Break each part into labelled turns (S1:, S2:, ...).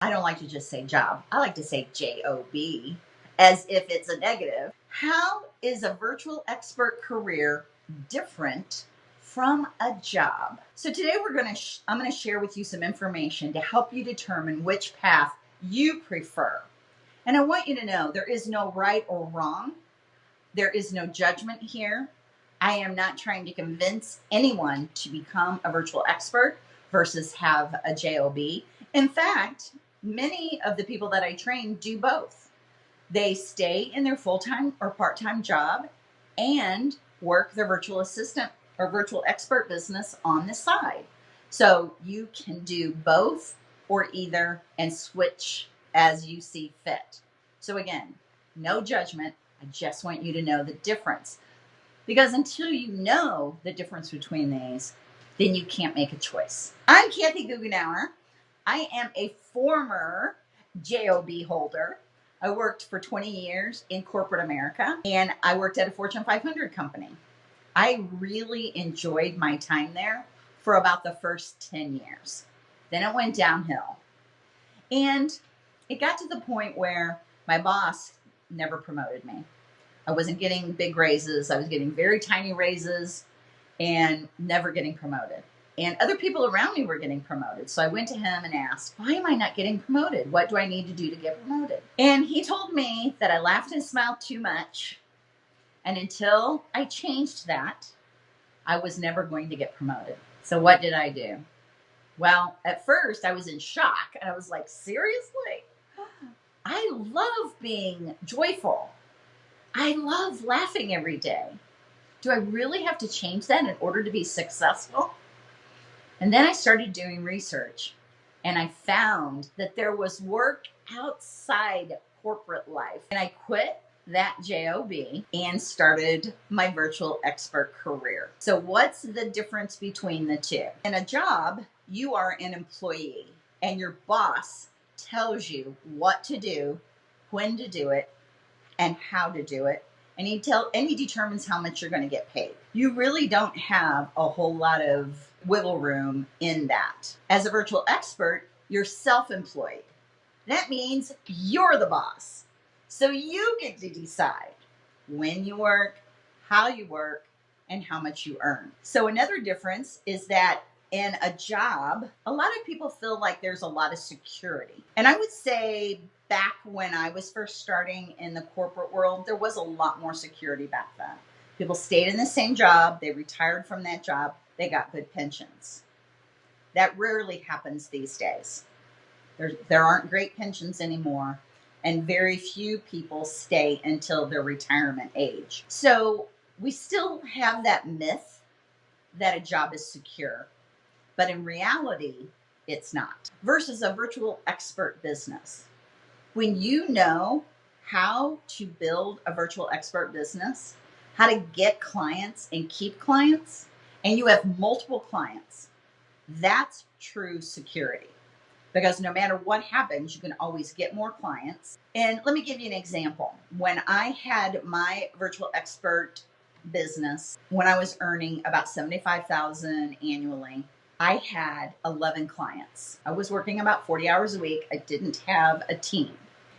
S1: I don't like to just say job. I like to say J O B as if it's a negative. How is a virtual expert career different from a job? So today we're going to sh- I'm going to share with you some information to help you determine which path you prefer. And I want you to know there is no right or wrong. There is no judgment here. I am not trying to convince anyone to become a virtual expert versus have a JOB. In fact, many of the people that I train do both. They stay in their full time or part time job and work their virtual assistant or virtual expert business on the side. So you can do both or either and switch as you see fit. So again, no judgment. I just want you to know the difference. Because until you know the difference between these, then you can't make a choice. I'm Kathy Goughenour. I am a former JOB holder. I worked for 20 years in corporate America and I worked at a Fortune 500 company. I really enjoyed my time there for about the first 10 years. Then it went downhill. And it got to the point where my boss never promoted me. I wasn't getting big raises, I was getting very tiny raises and never getting promoted and other people around me were getting promoted. So I went to him and asked, Why am I not getting promoted? What do I need to do to get promoted? And he told me that I laughed and smiled too much. And until I changed that, I was never going to get promoted. So what did I do? Well, at first I was in shock and I was like, Seriously? I love being joyful. I love laughing every day. Do I really have to change that in order to be successful? And then I started doing research and I found that there was work outside corporate life. And I quit that job and started my virtual expert career. So, what's the difference between the two? In a job, you are an employee and your boss tells you what to do, when to do it, and how to do it. And he tell and he determines how much you're going to get paid. You really don't have a whole lot of wiggle room in that. As a virtual expert, you're self employed. That means you're the boss. So you get to decide when you work, how you work, and how much you earn. So, another difference is that in a job, a lot of people feel like there's a lot of security. And I would say back when I was first starting in the corporate world, there was a lot more security back then. People stayed in the same job, they retired from that job, they got good pensions. That rarely happens these days. There, there aren't great pensions anymore, and very few people stay until their retirement age. So we still have that myth that a job is secure, but in reality, it's not. Versus a virtual expert business. When you know how to build a virtual expert business, how to get clients and keep clients, and you have multiple clients, that's true security. Because no matter what happens, you can always get more clients. And let me give you an example. When I had my virtual expert business, when I was earning about 75,000 annually, I had 11 clients. I was working about 40 hours a week. I didn't have a team.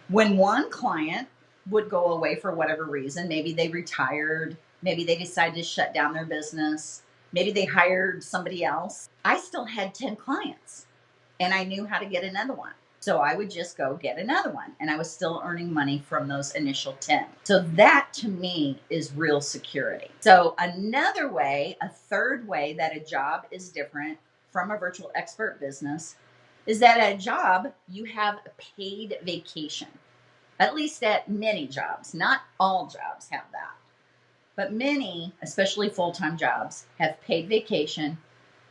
S1: When one client would go away for whatever reason, maybe they retired, maybe they decided to shut down their business, Maybe they hired somebody else. I still had 10 clients and I knew how to get another one. So I would just go get another one and I was still earning money from those initial 10. So that to me is real security. So another way, a third way that a job is different from a virtual expert business is that at a job you have a paid vacation. At least at many jobs, not all jobs have that. But many, especially full time jobs, have paid vacation,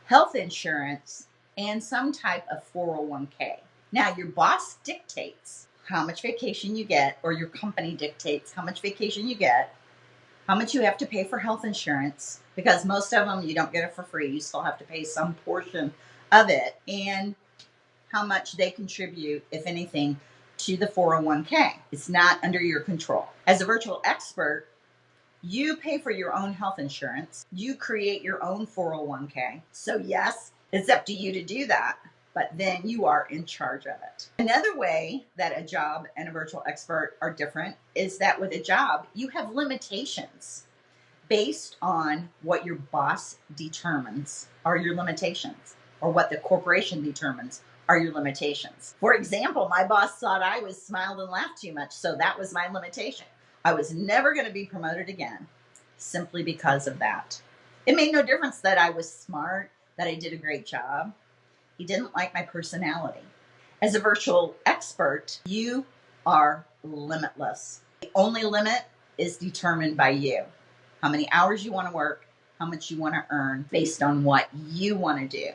S1: health insurance, and some type of 401k. Now, your boss dictates how much vacation you get, or your company dictates how much vacation you get, how much you have to pay for health insurance, because most of them you don't get it for free. You still have to pay some portion of it, and how much they contribute, if anything, to the 401k. It's not under your control. As a virtual expert, you pay for your own health insurance. You create your own 401k. So, yes, it's up to you to do that. but then you are in charge of it. Another way that a job and a virtual expert are different is that with a job, you have limitations based on what your boss determines are your limitations or what the corporation determines are your limitations. For example, my boss thought I was smiled and laughed too much, so that was my limitation. I was never going to be promoted again simply because of that. It made no difference that I was smart, that I did a great job. He didn't like my personality. As a virtual expert, you are limitless. The only limit is determined by you. How many hours you want to work, how much you want to earn based on what you want to do.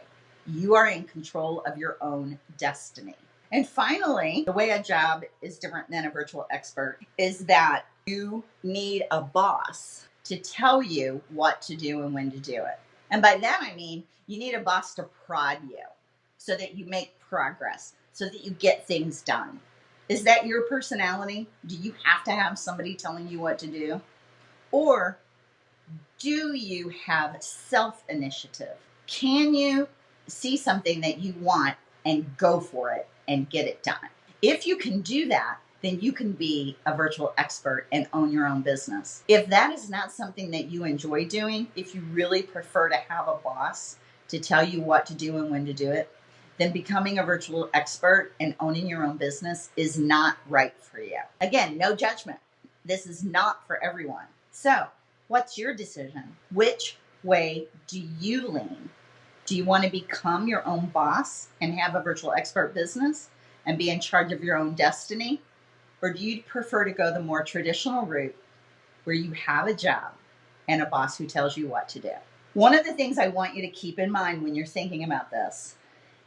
S1: You are in control of your own destiny. And finally, the way a job is different than a virtual expert is that you need a boss to tell you what to do and when to do it. And by that, I mean you need a boss to prod you so that you make progress, so that you get things done. Is that your personality? Do you have to have somebody telling you what to do? Or do you have self initiative? Can you see something that you want and go for it and get it done? If you can do that, then you can be a virtual expert and own your own business. If that is not something that you enjoy doing, if you really prefer to have a boss to tell you what to do and when to do it, then becoming a virtual expert and owning your own business is not right for you. Again, no judgment. This is not for everyone. So, what's your decision? Which way do you lean? Do you want to become your own boss and have a virtual expert business and be in charge of your own destiny? Or do you prefer to go the more traditional route where you have a job and a boss who tells you what to do? One of the things I want you to keep in mind when you're thinking about this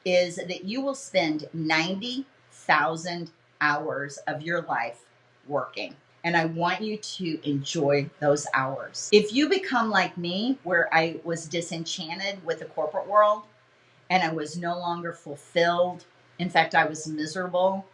S1: is that you will spend 90,000 hours of your life working. And I want you to enjoy those hours. If you become like me, where I was disenchanted with the corporate world and I was no longer fulfilled, in fact, I was miserable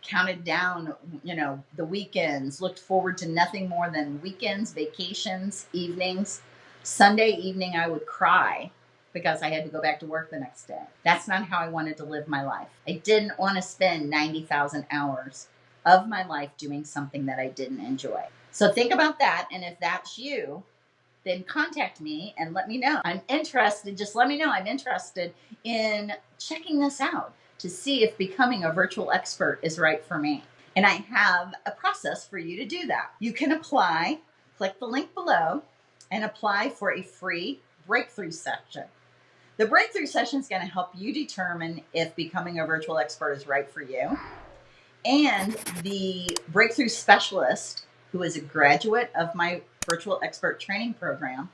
S1: counted down, you know, the weekends, looked forward to nothing more than weekends, vacations, evenings. Sunday evening, I would cry because I had to go back to work the next day. That's not how I wanted to live my life. I didn't want to spend 90,000 hours of my life doing something that I didn't enjoy. So think about that. And if that's you, then contact me and let me know. I'm interested. Just let me know. I'm interested in checking this out to see if becoming a virtual expert is right for me. And I have a process for you to do that. You can apply, click the link below, and apply for a free breakthrough session. The breakthrough session is going to help you determine if becoming a virtual expert is right for you. And the breakthrough specialist, who is a graduate of my virtual expert training program,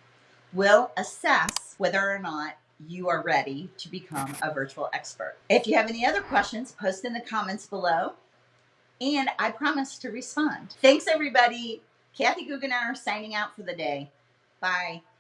S1: will assess whether or not you are ready to become a virtual expert. If you have any other questions, post in the comments below, and I promise to respond. Thanks, everybody. Kathy Goughenour signing out for the day. Bye.